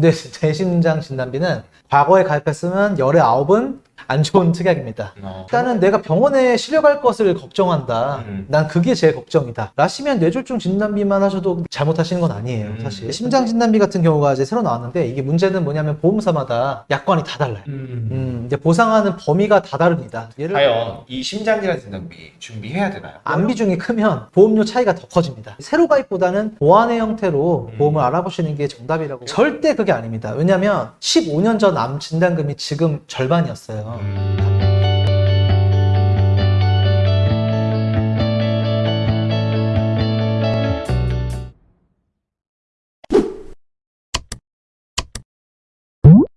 근데 뇌심장 진단비는 과거에 가입했으면 열의 아홉은 안 좋은 특약입니다. 어. 일단은 내가 병원에 실려갈 것을 걱정한다. 음. 난 그게 제일 걱정이다. 라시면 뇌졸중 진단비만 하셔도 잘못하시는 건 아니에요, 음. 사실. 심장 진단비 같은 경우가 이제 새로 나왔는데 이게 문제는 뭐냐면 보험사마다 약관이 다 달라요. 음. 음, 이제 보상하는 범위가 다 다릅니다. 예를 과연 이 심장질환 진단비 준비해야 되나요? 암 비중이 크면 보험료 차이가 더 커집니다. 새로 가입보다는 보완의 형태로 음. 보험을 알아보시는 게 정답이라고. 절대 그게 아닙니다. 왜냐면 15년 전 암 진단금이 지금 절반이었어요. 음.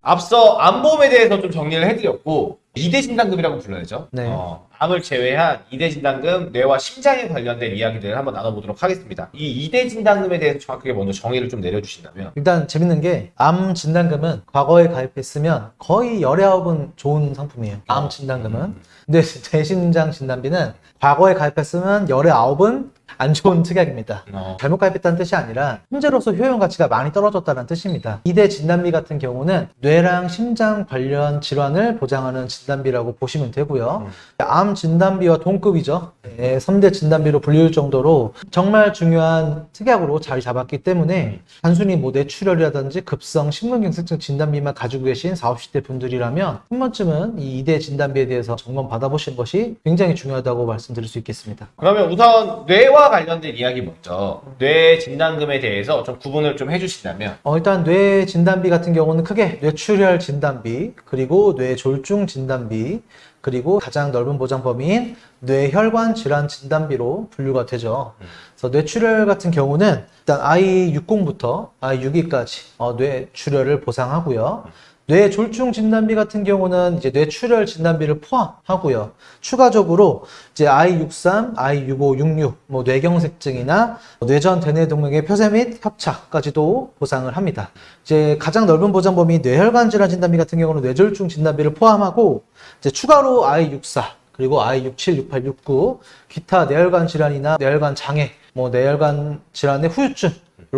앞서 암보험에 대해서 좀 정리를 해드렸고 2대 진단금이라고 불러야죠. 네. 어, 암을 제외한 2대 진단금, 뇌와 심장에 관련된 이야기들을 한번 나눠보도록 하겠습니다. 이 2대 진단금에 대해서 정확하게 먼저 정의를 좀 내려주신다면 일단 재밌는 게 암 진단금은 과거에 가입했으면 거의 열의 아홉은 좋은 상품이에요. 암 진단금은. 근데 뇌심장 진단비는 과거에 가입했으면 열의 아홉은 안 좋은 특약입니다. 어, 잘못 가입했다는 뜻이 아니라 현재로서 효용 가치가 많이 떨어졌다는 뜻입니다. 2대 진단비 같은 경우는 뇌랑 심장 관련 질환을 보장하는 진단비라고 보시면 되고요. 암 진단비와 동급이죠. 네, 3대 진단비로 불릴 정도로 정말 중요한 특약으로 자리 잡았기 때문에 단순히 뭐 뇌출혈이라든지 급성 심근경색증 진단비만 가지고 계신 40, 50대 분들이라면 한 번쯤은 이 2대 진단비에 대해서 점검 받아보시는 것이 굉장히 중요하다고 말씀드릴 수 있겠습니다. 그러면 우선 뇌와 관련된 이야기 먼저 뇌 진단금에 대해서 좀 구분을 좀 해주신다면 어, 일단 뇌 진단비 같은 경우는 크게 뇌출혈 진단비, 그리고 뇌졸중 진단비, 그리고 가장 넓은 보장 범위인 뇌혈관 질환 진단비로 분류가 되죠. 그래서 뇌출혈 같은 경우는 일단 I60부터 I6기까지 어, 뇌출혈을 보상하고요. 뇌졸중 진단비 같은 경우는 이제 뇌출혈 진단비를 포함하고요. 추가적으로 이제 I63, I65, 66, 뭐 뇌경색증이나 뇌전 대뇌 동맥의 폐쇄 및 협착까지도 보상을 합니다. 이제 가장 넓은 보장 범위 뇌혈관 질환 진단비 같은 경우는 뇌졸중 진단비를 포함하고 이제 추가로 I64 그리고 I67, 68, 69 기타 뇌혈관 질환이나 뇌혈관 장애, 뭐 뇌혈관 질환의 후유증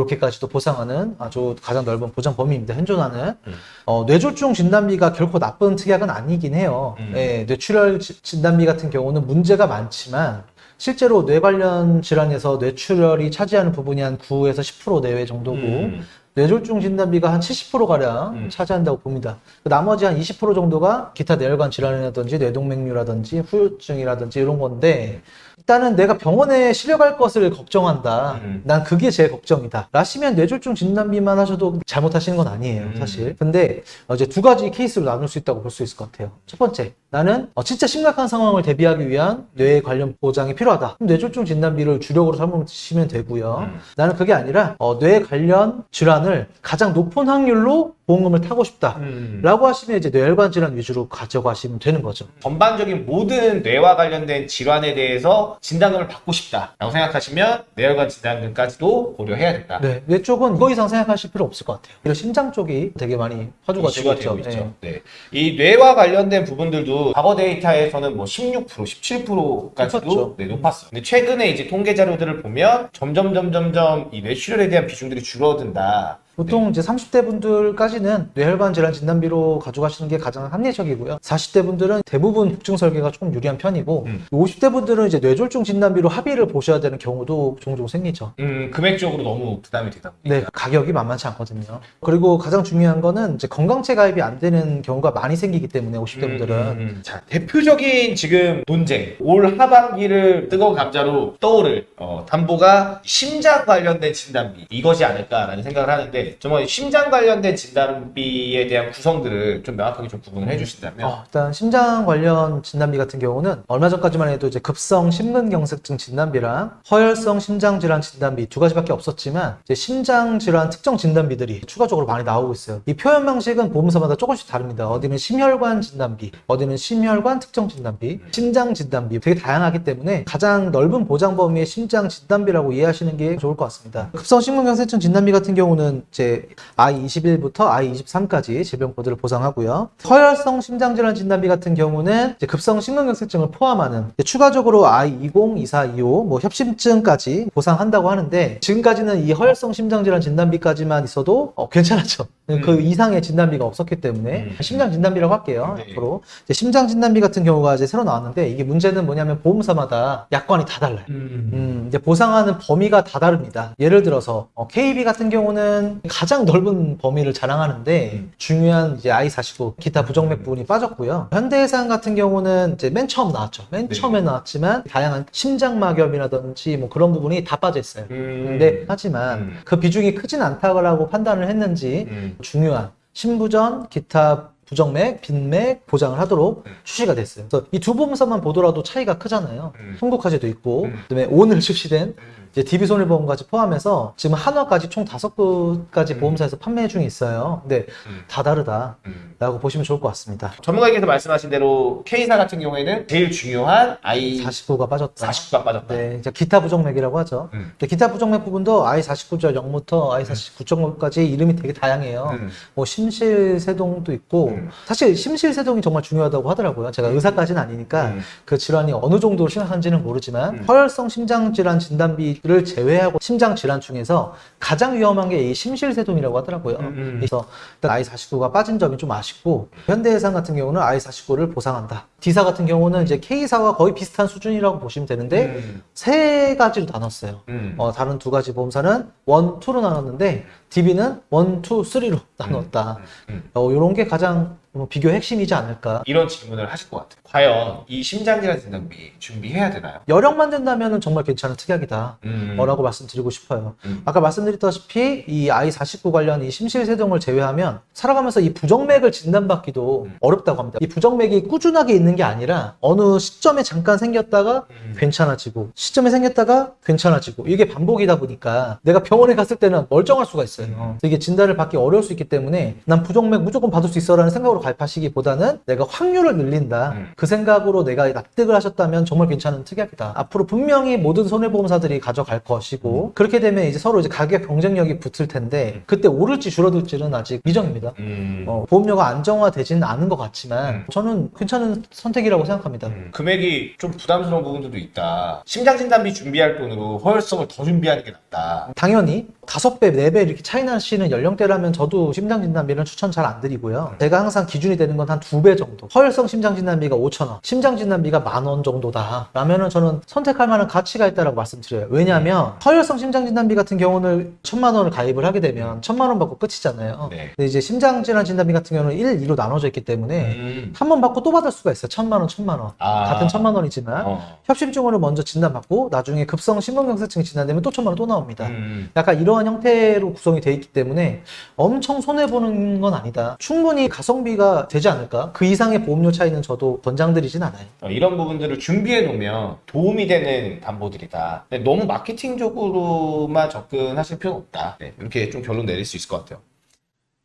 이렇게까지도 보상하는 아주 가장 넓은 보장 범위입니다. 현존하는 음. 어, 뇌졸중 진단비가 결코 나쁜 특약은 아니긴 해요. 음. 예, 뇌출혈 지- 진단비 같은 경우는 문제가 많지만 실제로 뇌 관련 질환에서 뇌출혈이 차지하는 부분이 한 9에서 10% 내외 정도고 음. 뇌졸중 진단비가 한 70%가량 음. 차지한다고 봅니다. 그 나머지 한 20% 정도가 기타 뇌혈관 질환이라든지 뇌동맥류라든지 후유증이라든지 이런 건데 일단은 내가 병원에 실려갈 것을 걱정한다. 음. 난 그게 제일 걱정이다. 라시면 뇌졸중 진단비만 하셔도 잘못하시는 건 아니에요, 음. 사실. 근데 어, 이제 두 가지 케이스로 나눌 수 있다고 볼 수 있을 것 같아요. 첫 번째, 나는 어, 진짜 심각한 상황을 대비하기 위한 뇌 관련 보장이 필요하다. 그럼 뇌졸중 진단비를 주력으로 삼으시면 되고요. 음. 나는 그게 아니라 어, 뇌 관련 질환을 가장 높은 확률로 보험금을 타고 싶다. 음. 라고 하시면 이제 뇌혈관 질환 위주로 가져가시면 되는 거죠. 전반적인 모든 뇌와 관련된 질환에 대해서 진단금을 받고 싶다라고 생각하시면 뇌혈관 진단금까지도 고려해야 된다. 네, 뇌 쪽은 이거 이상 생각하실 필요 없을 것 같아요. 그리고 심장 쪽이 되게 많이 화두가 되고 있죠. 있죠. 네. 이 뇌와 관련된 부분들도 과거 데이터에서는 뭐 16%, 17%까지도 높았죠. 네, 높았어요. 근데 최근에 이제 통계 자료들을 보면 점점 점점점 이 뇌출혈에 대한 비중들이 줄어든다. 보통 이제 30대 분들까지는 뇌혈관 질환 진단비로 가져가시는 게 가장 합리적이고요. 40대 분들은 대부분 복증 설계가 조금 유리한 편이고, 음. 50대 분들은 이제 뇌졸중 진단비로 합의를 보셔야 되는 경우도 종종 생기죠. 음, 금액적으로 너무 부담이 되다 보니까. 네, 가격이 만만치 않거든요. 그리고 가장 중요한 거는 이제 건강체 가입이 안 되는 경우가 많이 생기기 때문에 50대 분들은 음, 음, 음. 자, 대표적인 지금 논쟁. 올 하반기를 뜨거운 감자로 떠오를 어, 담보가 심장 관련된 진단비. 이것이 아닐까라는 생각을 하는데 정말 심장 관련된 진단비에 대한 구성들을 좀 명확하게 좀 구분을 해주신다면 어, 일단 심장 관련 진단비 같은 경우는 얼마 전까지만 해도 이제 급성 심근경색증 진단비랑 허혈성 심장질환 진단비 두 가지밖에 없었지만 이제 심장질환 특정 진단비들이 추가적으로 많이 나오고 있어요. 이 표현 방식은 보험사마다 조금씩 다릅니다. 어디는 심혈관 진단비, 어디는 심혈관 특정 진단비, 심장 진단비 되게 다양하기 때문에 가장 넓은 보장 범위의 심장 진단비라고 이해하시는 게 좋을 것 같습니다. 급성 심근경색증 진단비 같은 경우는 이제 I21부터 I23까지 질병 코드를 보상하고요. 허혈성 심장질환 진단비 같은 경우는 급성 심근경색증을 포함하는 추가적으로 I20, 24, 25, 뭐 협심증까지 보상한다고 하는데 지금까지는 이 허혈성 심장질환 진단비까지만 있어도 어, 괜찮았죠. 그 이상의 진단비가 없었기 때문에 음. 심장 진단비라고 할게요. 네. 앞으로 심장 진단비 같은 경우가 이제 새로 나왔는데 이게 문제는 뭐냐면 보험사마다 약관이 다 달라요. 음, 이제 보상하는 범위가 다 다릅니다. 예를 들어서 어, KB 같은 경우는 가장 넓은 범위를 자랑하는데 음. 중요한 이제 I49 기타 부정맥 부분이 빠졌고요. 현대해상 같은 경우는 이제 맨 처음 나왔죠. 맨 네. 처음에 나왔지만 다양한 심장막염이라든지 뭐 그런 부분이 다 빠져 있어요. 음. 근데 하지만 음. 그 비중이 크진 않다고 판단을 했는지 음. 중요한 신부전, 기타 부정맥, 빈맥 보장을 하도록 음. 출시가 됐어요. 그래서 이 두 보험사만 보더라도 차이가 크잖아요. 음. 한국화재도 있고, 음. 그다음에 오늘 출시된 음. 이제 DB 손해보험까지 포함해서 지금 한화까지 총 다섯 곳까지 음. 보험사에서 판매 중에 있어요. 근데 음. 다 다르다라고 음. 보시면 좋을 것 같습니다. 전문가님께서 말씀하신 대로 K사 같은 경우에는 제일 중요한 I 49가 빠졌다. 49가 빠졌다. 네, 이제 기타 부정맥이라고 하죠. 음. 근데 기타 부정맥 부분도 I49.0부터 I49.5까지 이름이 되게 다양해요. 음. 뭐 심실세동도 있고 음. 사실 심실세동이 정말 중요하다고 하더라고요. 제가 의사까지는 아니니까 음. 그 질환이 어느 정도로 심각한지는 모르지만 음. 허혈성 심장질환 진단비 를 제외하고 심장 질환 중에서 가장 위험한 게 이 심실세동이라고 하더라고요. 음, 음. 그래서 일단 I49가 빠진 점이 좀 아쉽고 현대해상 같은 경우는 I49를 보상한다. D사 같은 경우는 이제 K사와 거의 비슷한 수준이라고 보시면 되는데 음. 세 가지로 나눴어요. 음. 어, 다른 두 가지 보험사는 one, two로 나눴는데 DB는 one, two, three로 나눴다. 음. 어, 이런 게 가장 뭐 비교 핵심이지 않을까. 이런 질문을 하실 것 같아요. 과연 이 심장질환 진단비 준비해야 되나요? 여력만 된다면 정말 괜찮은 특약이다. 음. 라고 말씀드리고 싶어요. 음. 아까 말씀드렸다시피 이 I49 관련 이 심실세동을 제외하면 살아가면서 이 부정맥을 진단받기도 음. 어렵다고 합니다. 이 부정맥이 꾸준하게 있는 게 아니라 어느 시점에 잠깐 생겼다가 음. 괜찮아지고 시점에 생겼다가 괜찮아지고 이게 반복이다 보니까 내가 병원에 갔을 때는 멀쩡할 수가 있어요. 음. 이게 진단을 받기 어려울 수 있기 때문에 난 부정맥 무조건 받을 수 있어 라는 생각으로 가입하시기보다는 내가 확률을 늘린다. 음. 그 생각으로 내가 납득을 하셨다면 정말 괜찮은 특약이다. 앞으로 분명히 모든 손해보험사들이 가져갈 것이고 그렇게 되면 이제 서로 이제 가격 경쟁력이 붙을 텐데 그때 오를지 줄어들지는 아직 미정입니다. 음. 어, 보험료가 안정화되지는 않은 것 같지만 음. 저는 괜찮은 선택이라고 생각합니다. 음. 금액이 좀 부담스러운 부분들도 있다. 심장 진단비 준비할 돈으로 허혈성을 더 준비하는 게 낫다. 당연히 다섯 배, 네 배 이렇게 차이 나시는 연령대라면 저도 심장진단비는 추천 잘 안 드리고요. 제가 항상 기준이 되는 건 한 두 배 정도. 허혈성 심장진단비가 5천 원, 심장진단비가 만 원 정도다. 라면은 저는 선택할 만한 가치가 있다라고 말씀드려요. 왜냐하면 허혈성 심장진단비 같은 경우는 천만 원을 가입을 하게 되면 천만 원 받고 끝이잖아요. 네. 근데 이제 심장질환 진단비 같은 경우는 1, 2로 나눠져 있기 때문에 음. 한번 받고 또 받을 수가 있어요. 천만 원, 천만 원. 아. 같은 천만 원이지만 어. 협심증으로 먼저 진단받고 나중에 급성 심근경색증이 진단되면 또 천만 원 또 나옵니다. 음. 약간 이러한 형태로 구성이 돼 있기 때문에 엄청 손해보는 건 아니다. 충분히 가성비가 되지 않을까? 그 이상의 보험료 차이는 저도 권장드리진 않아요. 어, 이런 부분들을 준비해 놓으면 도움이 되는 담보들이다. 근데 너무 마케팅적으로만 접근하실 필요는 없다. 네, 이렇게 좀 결론 내릴 수 있을 것 같아요.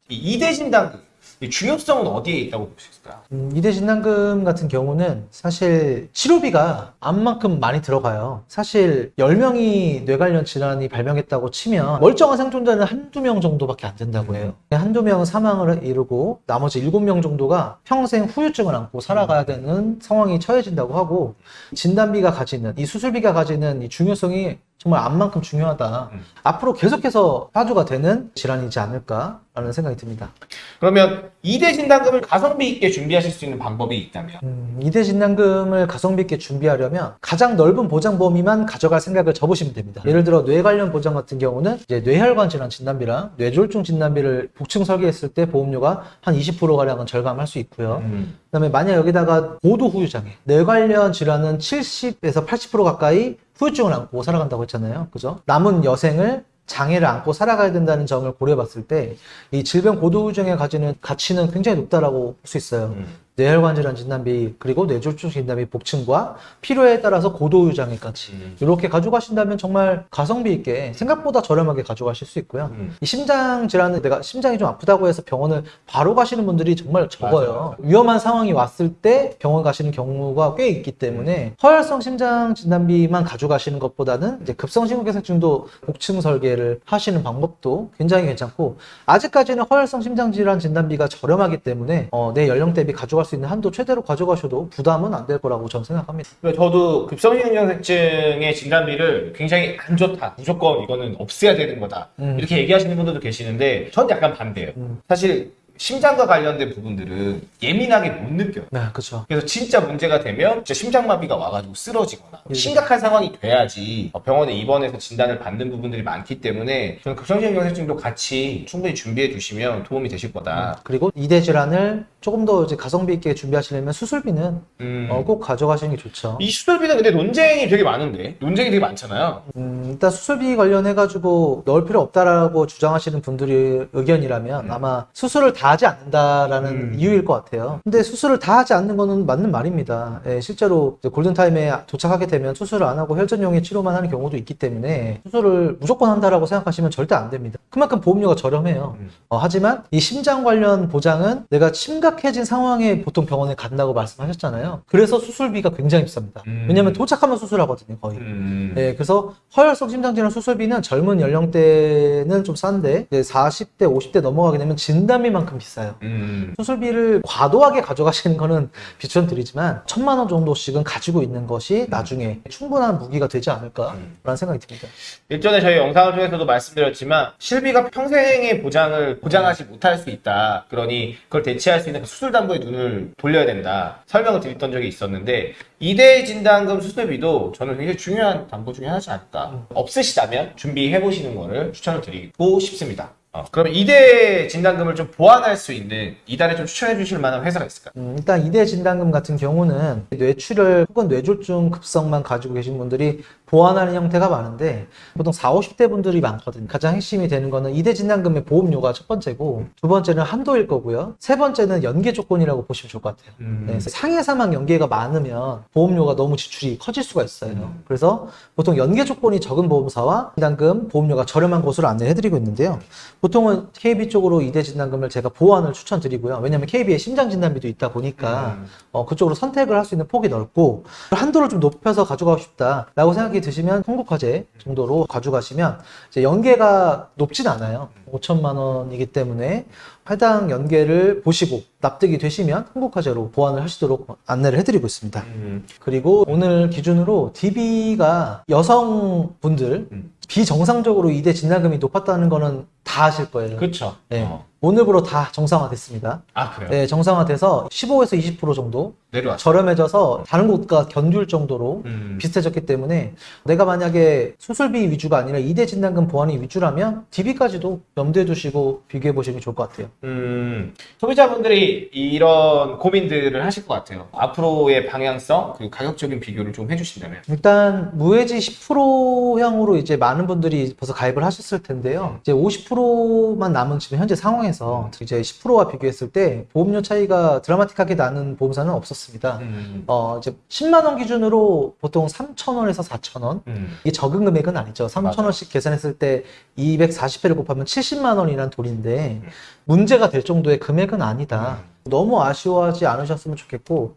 이 이대 진단금 이 중요성은 어디에 있다고 볼 수 있을까요? 음, 이대 진단금 같은 경우는 사실 치료비가 암만큼 많이 들어가요. 사실 10명이 뇌 관련 질환이 발병했다고 치면 멀쩡한 생존자는 한두 명 정도밖에 안 된다고 해요. 한두 명은 사망을 이루고 나머지 7명 정도가 평생 후유증을 안고 살아가야 되는 상황이 처해진다고 하고 진단비가 가지는 이 수술비가 가지는 이 중요성이 정말 암만큼 중요하다. 음. 앞으로 계속해서 화두가 되는 질환이지 않을까라는 생각이 듭니다. 그러면 이대 진단금을 가성비 있게 준비하실 수 있는 방법이 있다면 음, 이대 진단금을 가성비 있게 준비하려면 가장 넓은 보장 범위만 가져갈 생각을 접으시면 됩니다. 예를 들어 뇌 관련 보장 같은 경우는 이제 뇌혈관 질환 진단비랑 뇌졸중 진단비를 복층 설계했을 때 보험료가 한 20% 가량은 절감할 수 있고요. 음. 그다음에 만약 여기다가 고도 후유장애, 뇌 관련 질환은 70에서 80% 가까이 후유증을 안고 살아간다고 했잖아요. 그죠? 남은 여생을 장애를 안고 살아가야 된다는 점을 고려해 봤을 때 이 질병 고도 후유증에 가지는 가치는 굉장히 높다라고 볼 수 있어요. 음. 뇌혈관 질환 진단 비 그리고 뇌졸중 진단 비 복층과 필요에 따라서 고도 후유장애까지 음. 이렇게 가져가신다면 정말 가성비 있게 생각보다 저렴하게 가져가실 수 있고요. 음. 이 심장 질환은 내가 심장이 좀 아프다고 해서 병원을 바로 가시는 분들이 정말 적어요. 맞아요. 위험한 상황이 왔을 때 병원 가시는 경우가 꽤 있기 때문에 허혈성 심장 진단비만 가져가시는 것보다는 이제 급성 심근경색증도 복층 설계를 하시는 방법도 굉장히 괜찮고 아직까지는 허혈성 심장 질환 진단비가 저렴하기 때문에 어, 내 연령 대비 가져갈 수수 있는 한도 최대로 가져가셔도 부담은 안 될 거라고 저는 생각합니다. 저도 급성신경색증의 진단비를 굉장히 안 좋다. 무조건 이거는 없애야 되는 거다. 음. 이렇게 얘기하시는 분들도 계시는데 전 약간 반대예요. 음. 사실 심장과 관련된 부분들은 예민하게 못 느껴요. 네, 그렇죠. 그래서 진짜 문제가 되면 진짜 심장마비가 와가지고 쓰러지거나 예. 심각한 상황이 돼야지 병원에 입원해서 진단을 받는 부분들이 많기 때문에 저는 급성신경색증도 같이 충분히 준비해 주시면 도움이 되실 거다. 그리고 이대 질환을 조금 더 이제 가성비 있게 준비하시려면 수술비는 음. 어, 꼭 가져가시는 게 좋죠. 이 수술비는 근데 논쟁이 되게 많은데 논쟁이 되게 많잖아요. 음, 일단 수술비 관련해가지고 넣을 필요 없다라고 주장하시는 분들이 의견이라면 음. 아마 수술을 다 하지 않는다라는 음. 이유일 것 같아요. 근데 수술을 다 하지 않는 거는 맞는 말입니다. 예, 실제로 골든타임에 도착하게 되면 수술을 안 하고 혈전용의 치료만 하는 경우도 있기 때문에 수술을 무조건 한다라고 생각하시면 절대 안 됩니다. 그만큼 보험료가 저렴해요. 음. 어, 하지만 이 심장 관련 보장은 내가 심각해진 상황에 보통 병원에 간다고 말씀하셨잖아요. 그래서 수술비가 굉장히 비쌉니다. 음. 왜냐하면 도착하면 수술하거든요, 거의. 음. 네, 그래서 허혈성 심장질환 수술비는 젊은 연령대는 좀 싼데 이제 40대, 50대 넘어가게 되면 진단비만큼 비싸요. 음. 수술비를 과도하게 가져가시는 거는 비추천드리지만 천만 원 정도씩은 가지고 있는 것이 나중에 충분한 무기가 되지 않을까라는 음. 생각이 듭니다. 일전에 저희 영상을 통해서도 말씀드렸지만 실비가 평생의 보장을 보장하지 못할 수 있다. 그러니 그걸 대체할 수 있는 그 수술 담보에 눈을 돌려야 된다. 설명을 드렸던 적이 있었는데 이대 진단금 수술비도 저는 굉장히 중요한 담보 중에 하나지 않을까. 없으시다면 준비해 보시는 거를 추천을 드리고 싶습니다. 어, 그러면 이대 진단금을 좀 보완할 수 있는 이달에 좀 추천해 주실 만한 회사가 있을까요? 음, 일단 이대 진단금 같은 경우는 뇌출혈 혹은 뇌졸중 급성만 가지고 계신 분들이 보완하는 형태가 많은데 보통 40, 50대 분들이 많거든요. 가장 핵심이 되는 거는 이대 진단금의 보험료가 첫 번째고 두 번째는 한도일 거고요. 세 번째는 연계 조건이라고 보시면 좋을 것 같아요. 음. 네, 상해 사망 연계가 많으면 보험료가 너무 지출이 커질 수가 있어요. 그래서 보통 연계 조건이 적은 보험사와 진단금 보험료가 저렴한 곳으로 안내해 드리고 있는데요. 보통은 KB 쪽으로 이대 진단금을 제가 보완을 추천드리고요. 왜냐하면 KB에 심장 진단비도 있다 보니까 음. 어, 그쪽으로 선택을 할 수 있는 폭이 넓고 한도를 좀 높여서 가져가고 싶다라고 생각이 드시면 한국화재 정도로 가져가시면 이제 연계가 높진 않아요. 5천만 원이기 때문에 해당 연계를 보시고 납득이 되시면 한국화재로 보완을 하시도록 안내를 해드리고 있습니다. 음. 그리고 오늘 기준으로 DB가 여성분들 음. 비정상적으로 이대 진단금이 높았다는 거는 다 아실 거예요. 그렇죠. 네. 어. 오늘부로 다 정상화됐습니다. 아 그래요? 네, 정상화돼서 15에서 20% 정도 내려왔어. 저렴해져서 다른 곳과 견줄 정도로 음. 비슷해졌기 때문에 내가 만약에 수술비 위주가 아니라 이대 진단금 보완이 위주라면 DB까지도 염두에 두시고 비교해 보시는 게 좋을 것 같아요. 음, 소비자분들이 이런 고민들을 하실 것 같아요. 앞으로의 방향성 그리고 가격적인 비교를 좀 해주신다면. 일단 무해지 10%향으로 이제 많은 분들이 벌써 가입을 하셨을 텐데요. 이제 50%만 남은 지금 현재 상황에 서 이제 10%와 비교했을 때 보험료 차이가 드라마틱하게 나는 보험사는 없었습니다. 음. 어, 이제 10만 원 기준으로 보통 3,000원에서 4,000원. 음. 이게 적은 금액은 아니죠. 3,000원씩 계산했을 때 240회를 곱하면 70만 원이란 돈인데 문제가 될 정도의 금액은 아니다. 너무 아쉬워하지 않으셨으면 좋겠고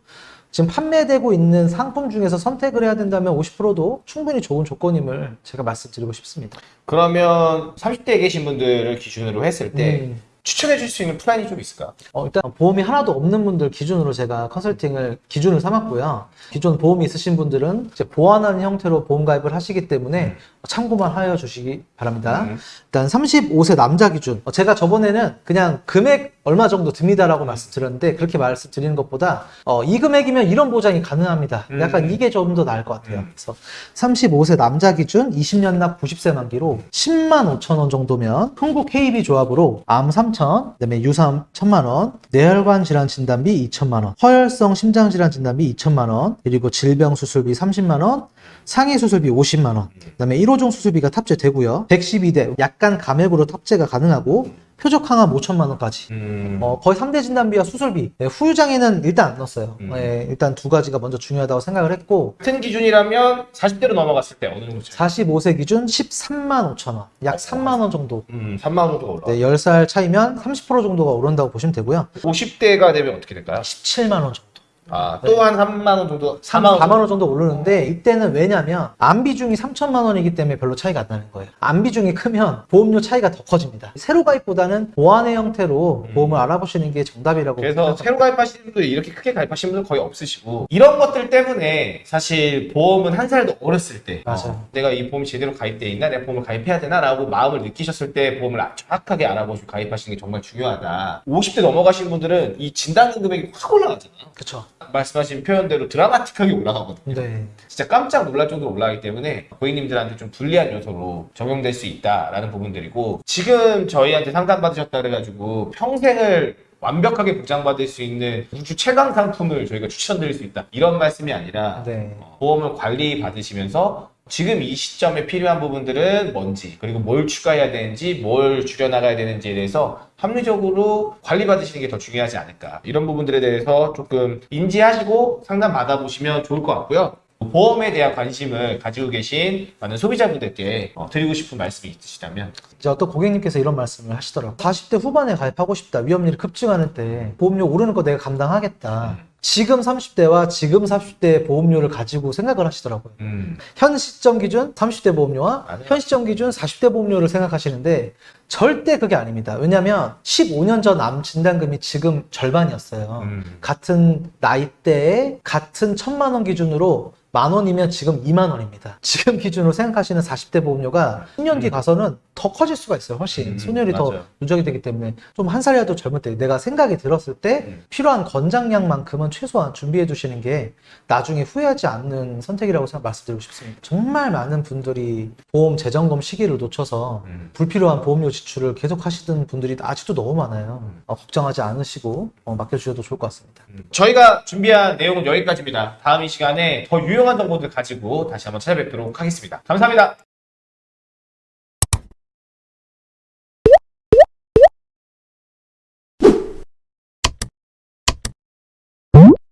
지금 판매되고 있는 상품 중에서 선택을 해야 된다면 50%도 충분히 좋은 조건임을 제가 말씀드리고 싶습니다. 그러면 30대에 계신 분들을 기준으로 했을 때 음. 추천해 줄 수 있는 플랜이 좀 있을까? 어, 일단 보험이 하나도 없는 분들 기준으로 제가 컨설팅을 기준을 삼았고요. 기존 보험이 있으신 분들은 이제 보완하는 형태로 보험 가입을 하시기 때문에 참고만 하여 주시기 바랍니다. 음. 일단 35세 남자 기준. 어, 제가 저번에는 그냥 금액 얼마 정도 듭니다라고 말씀드렸는데 그렇게 말씀드리는 것보다 어, 이 금액이면 이런 보장이 가능합니다. 음. 약간 이게 좀 더 나을 것 같아요. 음. 그래서 35세 남자 기준 20년 납 90세 만기로 10만 5천 원 정도면 흥국 KB 조합으로 암 3천, 그다음에 유사암 1천만 원, 뇌혈관 질환 진단비 2천만 원, 허혈성 심장 질환 진단비 2천만 원, 그리고 질병 수술비 30만 원, 상해 수술비 50만 원, 그다음에 1오종 수술비가 탑재되고요. 112대 약간 감액으로 탑재가 가능하고 표적 항암 5천만 원까지. 음. 어, 거의 3대 진단비와 수술비. 네, 후유장애는 일단 안 넣었어요. 음. 네, 일단 두 가지가 먼저 중요하다고 생각을 했고, 같은 기준이라면 40대로 넘어갔을 때 어느 정도 차이? 45세 기준 13만 5천 원. 약 3만 원 정도. 음, 3만 원 정도가 올라. 네, 10살 차이면 30% 정도가 오른다고 보시면 되고요. 50대가 되면 어떻게 될까요? 17만 원 정도. 아, 또한 3만 원 정도, 4만 4만 원. 4만 원 정도 오르는데 이때는 왜냐면 안 비중이 3천만 원이기 때문에 별로 차이가 안 나는 거예요. 안 비중이 크면 보험료 차이가 더 커집니다. 새로 가입보다는 보완의 형태로 음. 보험을 알아보시는 게 정답이라고 그래서 생각합니다. 새로 가입하시는 분들 이렇게 크게 가입하시는 분들 거의 없으시고 이런 것들 때문에 사실 보험은 한살더 어렸을 때. 어, 내가 이 보험이 제대로 가입돼 있나 내가 보험을 가입해야 되나 라고 마음을 느끼셨을 때 보험을 아- 정확하게 알아보시고 가입하시는 게 정말 중요하다 50대 넘어가신 분들은 이 진단금 금액이 확 올라가잖아요 그쵸. 말씀하신 표현대로 드라마틱하게 올라가거든요 네. 진짜 깜짝 놀랄 정도로 올라가기 때문에 고객님들한테 좀 불리한 요소로 적용될 수 있다라는 부분들이고 지금 저희한테 상담받으셨다 그래가지고 평생을 완벽하게 보장받을 수 있는 우주 최강 상품을 저희가 추천드릴 수 있다 이런 말씀이 아니라 네. 어, 보험을 관리 받으시면서 지금 이 시점에 필요한 부분들은 뭔지 그리고 뭘 추가해야 되는지 뭘 줄여나가야 되는지에 대해서 합리적으로 관리 받으시는 게 더 중요하지 않을까 이런 부분들에 대해서 조금 인지하시고 상담 받아보시면 좋을 것 같고요 보험에 대한 관심을 가지고 계신 많은 소비자분들께 어, 드리고 싶은 말씀이 있으시다면 이제 어떤 고객님께서 이런 말씀을 하시더라고요. 40대 후반에 가입하고 싶다. 위험률이 급증하는 때 보험료 오르는 거 내가 감당하겠다. 음. 지금 30대와 지금 40대 보험료를 가지고 생각을 하시더라고요. 음, 현 시점 기준 30대 보험료와 맞아요. 현 시점 기준 40대 보험료를 생각하시는데 절대 그게 아닙니다. 왜냐하면 15년 전 암 진단금이 지금 절반이었어요. 음. 같은 나이대에 같은 천만 원 기준으로 만 원이면 지금 2만 원입니다. 지금 기준으로 생각하시는 40대 보험료가 10년 뒤 가서는 더 커질 수가 있어요. 훨씬 음, 손열이 더 맞아요. 누적이 되기 때문에 좀 한 살이라도 젊을 때 내가 생각이 들었을 때 음. 필요한 권장량만큼은 최소한 준비해 두시는 게 나중에 후회하지 않는 선택이라고 생각 말씀드리고 싶습니다. 정말 많은 분들이 보험 재점검 시기를 놓쳐서 음. 불필요한 보험료 지출을 계속 하시던 분들이 아직도 너무 많아요. 음. 어, 걱정하지 않으시고 어, 맡겨주셔도 좋을 것 같습니다. 저희가 준비한 내용은 여기까지입니다. 다음 이 시간에 더 유용한 정보들 가지고 다시 한번 찾아뵙도록 하겠습니다. 감사합니다.